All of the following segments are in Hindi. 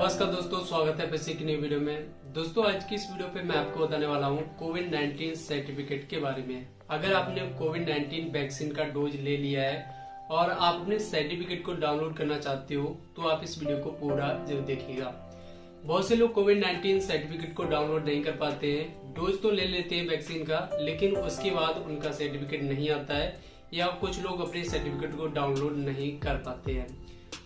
नमस्कार दोस्तों, स्वागत है फिर से एक नई वीडियो में। दोस्तों, आज की इस वीडियो पे मैं आपको बताने वाला हूँ कोविड 19 सर्टिफिकेट के बारे में। अगर आपने कोविड 19 वैक्सीन का डोज ले लिया है और आप अपने सर्टिफिकेट को डाउनलोड करना चाहते हो तो आप इस वीडियो को पूरा ज़रूर देखिएगा। बहुत से लोग कोविड 19 सर्टिफिकेट को डाउनलोड नहीं कर पाते हैं डोज तो ले लेते हैं वैक्सीन का, लेकिन उसके बाद उनका सर्टिफिकेट नहीं आता है या कुछ लोग अपने सर्टिफिकेट को डाउनलोड नहीं कर पाते हैं।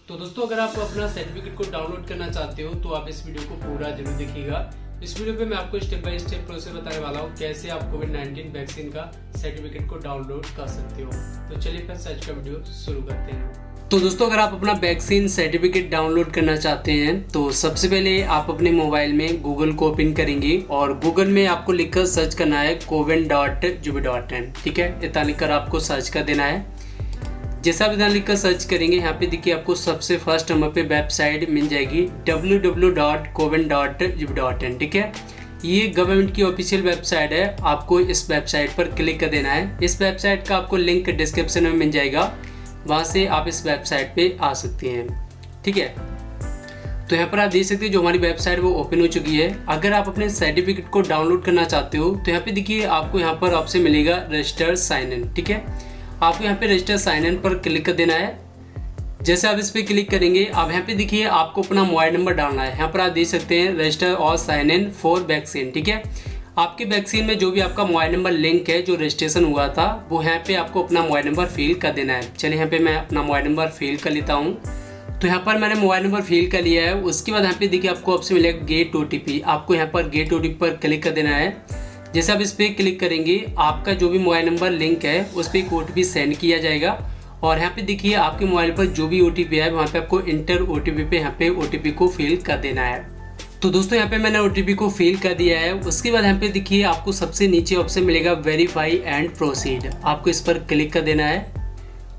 तो दोस्तों, अगर आप अपना सर्टिफिकेट को डाउनलोड करना चाहते हो तो आप इस वीडियो को पूरा ज़रूर देखिएगा। इस वीडियो पे मैं आपको स्टेप बाय स्टेप प्रोसेस बताने वाला हूँ, कैसे आप कोविड 19 वैक्सीन का सर्टिफिकेट को डाउनलोड कर सकते हो। तो चलिए फिर सर्च का वीडियो शुरू करते हैं। तो दोस्तों, अगर आप अपना वैक्सीन सर्टिफिकेट डाउनलोड करना चाहते हैं तो सबसे पहले आप अपने मोबाइल में गूगल को ओपन करेंगे और गूगल में आपको लिखकर सर्च करना है कोविन डॉट जुबी डॉट इन, ठीक है? इतना लिखकर आपको सर्च कर देना है। जैसा विधान लिखकर सर्च करेंगे, यहाँ पे देखिए आपको सबसे फ़र्स्ट नंबर पे वेबसाइट मिल जाएगी, www.coven.gov.in ठीक है? ये गवर्नमेंट की ऑफिशियल वेबसाइट है, आपको इस वेबसाइट पर क्लिक कर देना है। इस वेबसाइट का आपको लिंक डिस्क्रिप्शन में मिल जाएगा, वहाँ से आप इस वेबसाइट पे आ सकते हैं, ठीक है? तो यहाँ पर आप देख सकते हैं जो हमारी वेबसाइट वो ओपन हो चुकी है। अगर आप अपने सर्टिफिकेट को डाउनलोड करना चाहते हो तो यहाँ पे देखिए आपको यहाँ पर ऑप्शन मिलेगा रजिस्टर साइन इन ठीक है? आपको यहाँ पे रजिस्टर साइन इन पर क्लिक कर देना है। जैसे आप इस पर क्लिक करेंगे, आप यहाँ पे देखिए, आपको अपना मोबाइल नंबर डालना है। यहाँ पर आप देख सकते हैं रजिस्टर और साइन इन फॉर वैक्सीन ठीक है? आपके वैक्सीन में जो भी आपका मोबाइल नंबर लिंक है, जो रजिस्ट्रेशन हुआ था, वो यहाँ पे आपको अपना मोबाइल नंबर फिल कर देना है। चलिए, यहाँ पे मैं अपना मोबाइल नंबर फिल कर लेता हूँ। तो यहाँ पर मैंने मोबाइल नंबर फिल कर लिया है। उसके बाद यहाँ पे देखिए, आपको ऑप्शन मिलेगा गेट ओटीपी आपको यहाँ पर गेट ओटीपी पर क्लिक कर देना है। जैसे आप इस पर क्लिक करेंगे, आपका जो भी मोबाइल नंबर लिंक है, उस पर एक ओ सेंड किया जाएगा। और यहाँ पे देखिए, आपके मोबाइल पर जो भी ओटीपी है, वहाँ पे आपको इंटर ओ पे यहाँ पे ओटीपी को फिल कर देना है। तो दोस्तों, यहाँ पे मैंने ओटीपी को फिल कर दिया है। उसके बाद यहाँ पे देखिए, आपको सबसे नीचे ऑप्शन मिलेगा वेरीफाई एंड प्रोसीड आपको इस पर क्लिक कर देना है।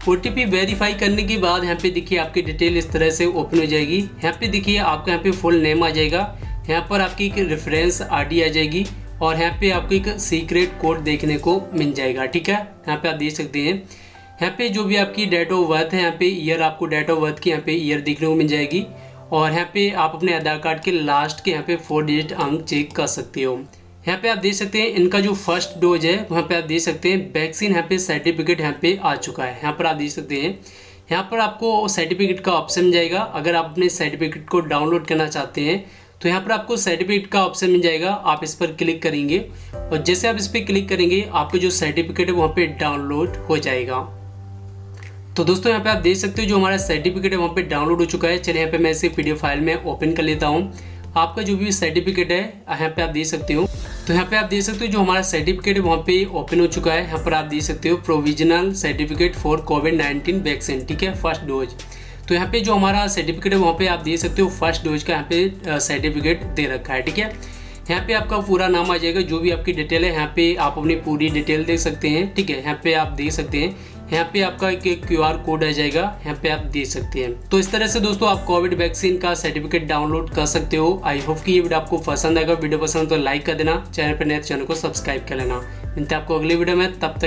ओटीपी वेरीफाई करने के बाद यहाँ पे देखिए, आपकी डिटेल इस तरह से ओपन हो जाएगी। यहाँ पे देखिए, आपका यहाँ पे फुल नेम आ जाएगा। यहाँ पर आपकी एक रेफरेंस आईडी आ जाएगी। और यहाँ पे आपको एक सीक्रेट कोड देखने को मिल जाएगा ठीक है यहाँ पे आप देख सकते हैं यहाँ पे जो भी आपकी डेट ऑफ़ बर्थ है यहाँ पे ईयर आपको डेट ऑफ़ बर्थ की यहाँ पे ईयर देखने को मिल जाएगी और यहाँ पे आप अपने आधार कार्ड के लास्ट के यहाँ पे फोर डिजिट अंक चेक कर सकते हो यहाँ पे आप देख सकते हैं इनका जो फ़र्स्ट डोज है वहाँ पे आप देख सकते हैं वैक्सीन यहाँ पे सर्टिफिकेट यहाँ पे आ चुका है यहाँ पर आप देख सकते हैं यहाँ पर आपको सर्टिफिकेट का ऑप्शन जाएगा अगर आप अपने सर्टिफिकेट को डाउनलोड करना चाहते हैं तो यहाँ पर आपको सर्टिफिकेट का ऑप्शन मिल जाएगा, आप इस पर क्लिक करेंगे। और जैसे आप इस पर क्लिक करेंगे, आपको जो सर्टिफिकेट है, वहाँ पे डाउनलोड हो जाएगा। तो दोस्तों, यहाँ पे आप देख सकते हो जो हमारा सर्टिफिकेट है, वहाँ पे डाउनलोड हो चुका है। चलिए, यहाँ पे मैं इसे पीडीएफ फ़ाइल में ओपन कर लेता हूँ। आपका जो भी सर्टिफिकेट है, यहाँ पे आप देख सकते हो। तो यहाँ पे आप देख सकते हो जो हमारा सर्टिफिकेट है, वहाँ पे ओपन हो चुका है। यहाँ पर आप देख सकते हो provisional certificate for Covid nineteen vaccine ठीक है? फ़र्स्ट डोज तो यहाँ पे जो हमारा सर्टिफिकेट है, वहाँ पे आप दे सकते हो फ़र्स्ट डोज का यहाँ पे सर्टिफिकेट दे रखा है, ठीक है? यहाँ पे आपका पूरा नाम आ जाएगा, जो भी आपकी डिटेल है, यहाँ पे आप अपनी पूरी डिटेल देख सकते हैं, ठीक है? यहाँ पे आप दे सकते हैं। यहाँ पे आपका एक क्यू आर कोड आ जाएगा, यहाँ पे आप दे सकते हैं। तो इस तरह से दोस्तों आप कोविड वैक्सीन का सर्टिफिकेट डाउनलोड कर सकते हो। आई होप कि ये वीडियो आपको पसंद आएगा। वीडियो पसंद तो लाइक कर देना। चैनल पर नए चैनल को सब्सक्राइब कर लेना। मिलते आपको अगली वीडियो में। तब तक